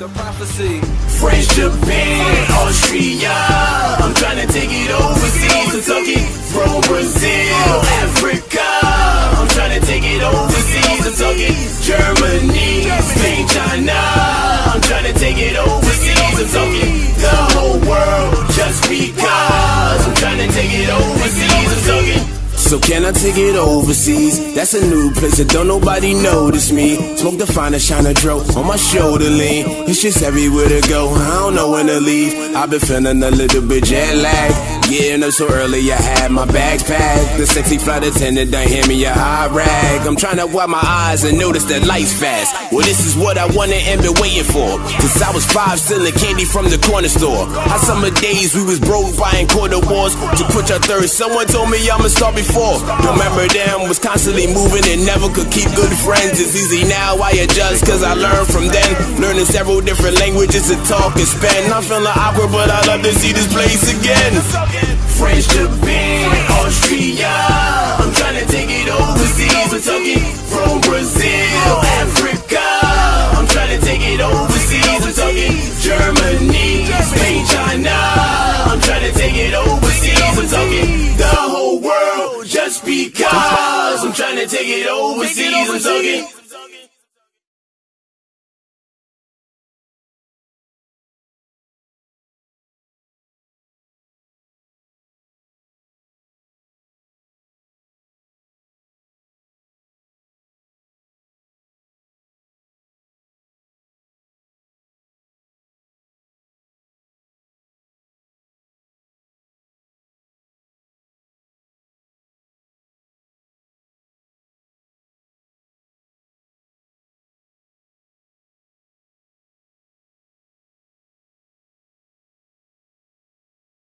The prophecy. French, Japan, Austria. I'm trying to take it overseas. Kentucky, from Brazil, So can I take it overseas? That's a new place that don't nobody notice me. Smoke the finest, shine a dro on my shoulder lean. It's just everywhere to go. I don't know when to leave. I've been feeling a little bit jet lag. Getting up so early, I had my backpack. The sexy flight attendant done hand me a high rag. I'm trying to wipe my eyes and notice that life's fast. Well, this is what I wanted and been waiting for. Since I was five, stealing candy from the corner store. How summer days we was broke buying quarter wars to quench our thirst. Someone told me I'ma start before. Remember them was constantly moving and never could keep good friends. It's easy now, I adjust cause I learned from them. Learning several different languages to talk and spend. I'm feeling awkward, but I love to see this place again. French, Japan, Austria. I'm trying to take it overseas. Kentucky, from Brazil, Africa. I'm trying to take it overseas. Kentucky, Germany, Spain, China. I'm trying to take it overseas. Kentucky, the whole world. Just because I'm trying to take it overseas. Kentucky.